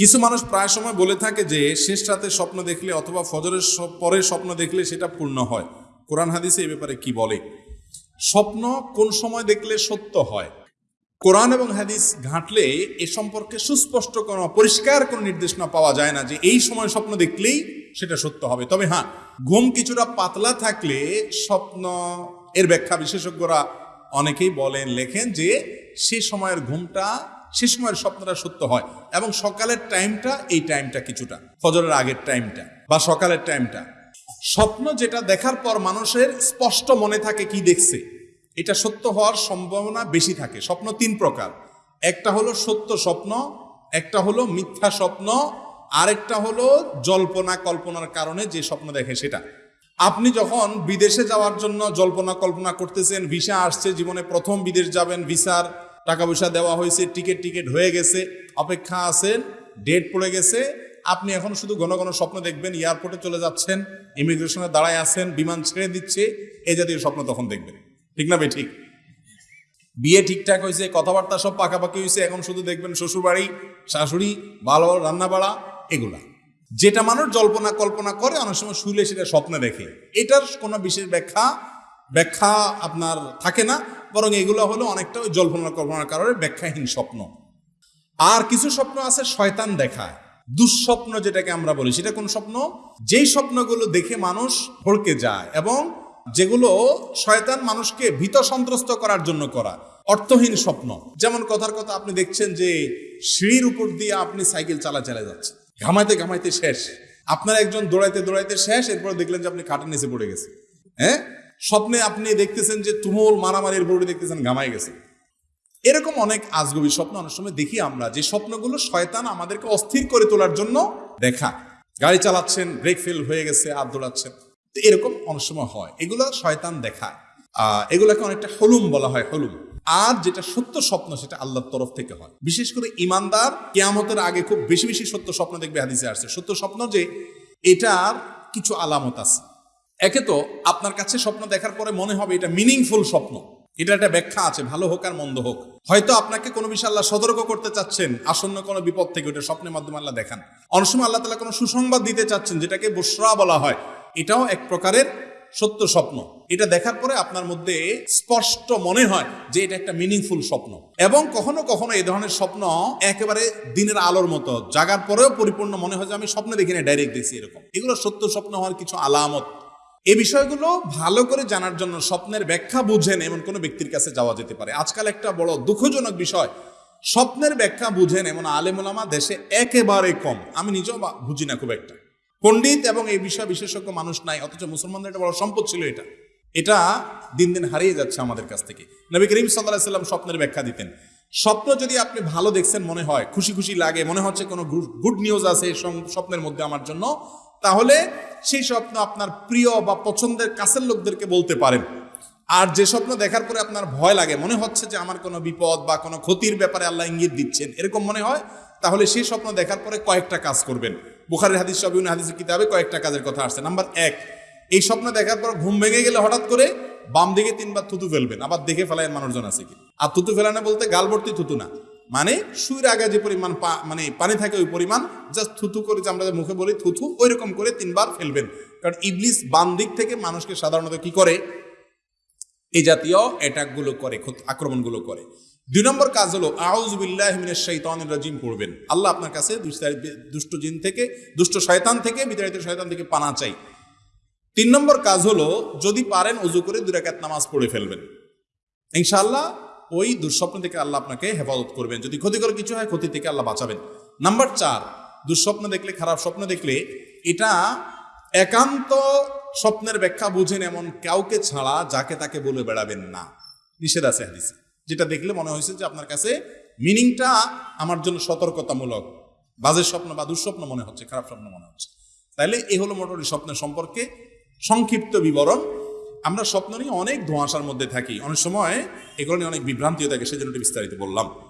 কিছু মানুষ প্রায় সময় বলে থাকে যে, শেষ রাতে স্বপ্ন দেখলে অথবা ফজরের পরে স্বপ্ন দেখলে সেটা পূর্ণ হয়। কোরআন হাদিসে এই ব্যাপারে কি বলে? স্বপ্ন কোন সময় দেখলে সত্য হয়? কোরআন এবং হাদিস ঘাঁটলে এ সম্পর্কে সুস্পষ্ট কোনো, পরিষ্কার কোনো নির্দেশনা পাওয়া যায় না যে, এই সময় স্বপ্ন দেখলেই সেটা সত্য হবে। তবে হ্যাঁ ঘুম কিছুটা পাতলা থাকলে স্বপ্ন, এর ব্যাখ্যা বিশেষজ্ঞরা অনেকেই বলেন, লেখেন যে, সে সময়ের ঘুমটা সে সময়ের স্বপ্নটা সত্য হয়। এবং সকালের টাইমটা এই টাইমটা কিছুটা। ফজরের আগের টাইমটা বা সকালের টাইমটা স্বপ্ন যেটা দেখার পর মানুষের স্পষ্ট মনে থাকে কি দেখছে। এটা সত্য হওয়ার সম্ভাবনা বেশি থাকে। স্বপ্ন তিন প্রকার। একটা হলো সত্য স্বপ্ন, একটা হলো মিথ্যা স্বপ্ন, আরেকটা হলো জল্পনা কল্পনার কারণে যে স্বপ্ন দেখে সেটা। আপনি যখন বিদেশে যাওয়ার জন্য জল্পনা কল্পনা করতেছেন, ভিসা আসছে, জীবনে প্রথম বিদেশ যাবেন, ভিসার টাকা পয়সা দেওয়া হয়েছে টিকিট টিকিট হয়ে গেছে, অপেক্ষা আছেন ডেট পড়ে গেছে, আপনি এখন শুধু ঘন ঘন স্বপ্ন দেখবেন এয়ারপোর্টে চলে যাচ্ছেন ইমিগ্রেশনে দাঁড়ায় আছেন, বিমান ছেড়ে দিচ্ছে এই জাতীয় স্বপ্ন তখন দেখবেন। ঠিক না ভাই ঠিক বিয়ে ঠিকঠাক হয়েছে, কথাবার্তা সব পাকাপাকি হয়েছে, এখন শুধু দেখবেন শ্বশুরবাড়ি, শাশুড়ি ভালো রান্না বাড়া এগুলা। যেটা মানুষ জল্পনা কল্পনা করে, অনেক সময় শুলে সেটা স্বপ্নে দেখে। এটার কোনো বিশেষ ব্যাখ্যা ব্যাখ্যা আপনার থাকে না। বরং এগুলো হলো অনেকটা ওই জল্পনা কল্পনার কারণে ব্যাখ্যাহীন স্বপ্ন। আর কিছু স্বপ্ন আছে শয়তান দেখায়। দুঃস্বপ্ন যেটাকে আমরা বলি, সেটা কোন স্বপ্ন? যেই স্বপ্নগুলো দেখে মানুষ ভড়কে যায় এবং যেগুলো শয়তান মানুষকে ভীত সন্ত্রস্ত করার জন্য করা, অর্থহীন স্বপ্ন। যেমন কথার কথা আপনি দেখছেন যে সিঁড়ির উপর দিয়ে আপনি সাইকেল চালা চালা যাচ্ছে ঘামাইতে ঘামাইতে শেষ। আপনার একজন দৌড়াইতে দৌড়াইতে শেষ, এরপর দেখলেন যে আপনি খাটের নিচে পড়ে গেছে হ্যাঁ? স্বপ্নে আপনি দেখতেছেন যে তুমুল মারামারির বোর্ডে দেখতেছেন ঘামাই গেছে। এরকম অনেক আজগবি স্বপ্ন অনেক সময় দেখি আমরা যে স্বপ্নগুলো শয়তান আমাদেরকে অস্থির করে তোলার জন্য দেখা। গাড়ি চালাচ্ছেন ব্রেক ফেল হয়ে গেছে আর দৌড়াচ্ছেন। তো এরকম অনেক সময় হয়। এগুলো শয়তান দেখায়। আহ, এগুলোকে অনেকটা হলুম বলা হয় হলুম। আর যেটা সত্য স্বপ্ন সেটা আল্লাহর তরফ থেকে হয়। বিশেষ করে ইমানদার কেয়ামতের আগে খুব বেশি বেশি সত্য স্বপ্ন দেখবে হাদিসে আসছে। সত্য স্বপ্ন যে এটার কিছু আলামত আছে। একে তো আপনার কাছে স্বপ্ন দেখার পরে মনে হবে এটা মিনিংফুল স্বপ্ন। এটা একটা ব্যাখ্যা আছে, ভালো হোক আর মন্দ হোক। হয়তো আপনাকে কোনো বিষয় আল্লাহ সতর্ক করতে চাচ্ছেন, আসন্ন কোনো বিপদ থেকে ওটা স্বপ্নের মাধ্যমে আল্লাহ দেখান। অনেক সময় আল্লাহ তালা কোনো সুসংবাদ দিতে চাচ্ছেন, যেটাকে বসরা বলা হয়। এটাও এক প্রকারের সত্য স্বপ্ন। এটা দেখার পরে আপনার মধ্যে স্পষ্ট মনে হয় যে এটা একটা মিনিংফুল স্বপ্ন। এবং কখনো কখনো এই ধরনের স্বপ্ন একেবারে দিনের আলোর মতো। জাগার পরেও পরিপূর্ণ মনে হয় যে আমি স্বপ্নে দেখি না ডাইরেক্ট দেখছি এরকম। এগুলো সত্য স্বপ্ন হওয়ার কিছু আলামত এই বিষয়গুলো ভালো করে জানার জন্য স্বপ্নের ব্যাখ্যা বুঝেন এমন কোনো ব্যক্তির কাছে যাওয়া যেতে পারে। আজকাল একটা বড় দুঃখজনক বিষয়, স্বপ্নের ব্যাখ্যা বুঝেন এমন আলেমুলামা দেশে একেবারে কম। আমি নিজেও বুঝি না খুব একটা। পণ্ডিত এবং এই বিষয় বিশেষজ্ঞ মানুষ নাই, অথচ মুসলমানদের একটা বড় সম্পদ ছিল এটা। এটা দিন দিন হারিয়ে যাচ্ছে আমাদের কাছ থেকে। নবী করিম সাল্লাহ সাল্লাম স্বপ্নের ব্যাখ্যা দিতেন, স্বপ্ন যদি আপনি ভালো দেখছেন মনে হয়, খুশি খুশি লাগে, মনে হচ্ছে কোনো গুড নিউজ আছে স্বপ্নের মধ্যে আমার জন্য তাহলে সেই স্বপ্ন আপনার প্রিয় বা পছন্দের কাছের লোকদেরকে বলতে পারেন। আর যে স্বপ্ন দেখার পরে আপনার ভয় লাগে, মনে হচ্ছে যে আমার কোনো বিপদ বা কোনো ক্ষতির ব্যাপারে আল্লাহ ইঙ্গিত দিচ্ছেন, এরকম মনে হয়? তাহলে সেই স্বপ্ন দেখার পরে কয়েকটা কাজ করবেন। বুখারের হাদিস সবিউন হাদিসের কিতাবে কয়েকটা কাজের কথা আসছে। নাম্বার এক, এই স্বপ্ন দেখার পর ঘুম ভেঙে গেলে হঠাৎ করে বাম দিকে তিনবার থুতু ফেলবেন, আবার দেখে ফেলায় মানুষজন আছে কি? আর থুতু ফেলানো বলতে গাল ভর্তি থুতু না। মানে শুয়ের আগে যে পরিমাণ মানে পানি থাকে ওই পরিমাণ জাস্ট থুথু করে আমরা যে মুখে বলি থুথু ওই রকম করে তিনবার ফেলবেন। কারণ ইবলিস বাম দিক থেকে মানুষকে সাধারণত কি করে? এই জাতীয় অ্যাটাকগুলো করে আক্রমণগুলো করে। দুই নম্বর কাজ হলো আউজ বিল্লাহ মিনাশ শাইতানির রাজিম পড়বেন। আল্লাহ আপনার কাছে দুষ্ট- জিন থেকে, দুষ্ট শয়তান থেকে, বিতাড়িত শয়তান থেকে পানা চাই। তিন নম্বর কাজ হলো, যদি পারেন উজু করে দুই রাকাত নামাজ পড়ে ফেলবেন। ইনশাআল্লাহ ওই দুঃস্বপ্ন থেকে আল্লাহ আপনাকে হেফাজত করবেন। যদি ক্ষতিকর কিছু হয়, ক্ষতি থেকে আল্লাহ বাঁচাবেন। নাম্বার চার, দুঃস্বপ্ন দেখলে, খারাপ স্বপ্ন দেখলে, এটা একান্ত স্বপ্নের ব্যাখ্যা বুঝেন এমন কাউকে ছাড়া যাকে তাকে বলে বেড়াবেন না। নিষেধ আছে হাদিসে। যেটা দেখলে মনে হয়েছে যে আপনার কাছে মিনিংটা আমার জন্য সতর্কতামূলক। বাজে স্বপ্ন বা দুঃস্বপ্ন মনে হচ্ছে, খারাপ স্বপ্ন মনে হচ্ছে। তাইলে এ হলো মোটামুটি স্বপ্নের সম্পর্কে সংক্ষিপ্ত বিবরণ। আমরা স্বপ্ন নিয়ে অনেক ধোঁয়াশার মধ্যে থাকি। অনেক সময় এগুলো নিয়ে অনেক বিভ্রান্তিও থাকে, সেজন্য জন্য বিস্তারিত বললাম।